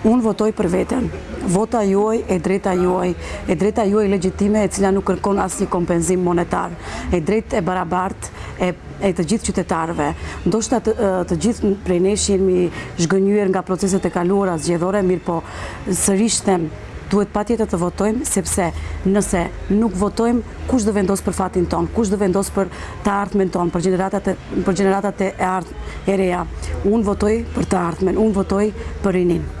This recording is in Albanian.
Unë votoj për veten. Vota juaj e drejta juaj, e drejta juaj legjitime e cila nuk kërkon asnjë kompenzim monetar, e drejtë e barabartë e të gjithë qytetarëve. Ndoshta të gjithë prej nesh jemi zhgënjyer nga proceset e kaluara zgjedhore, mirëpo sërish them Duhet patjetër të votojmë sepse nëse nuk votojmë, kush do vendosë për fatin tonë, kush do vendosë për të ardhmen tonë, për gjeneratat e ardh, e reja. Unë votoj për të ardhmen, unë votoj për rininë.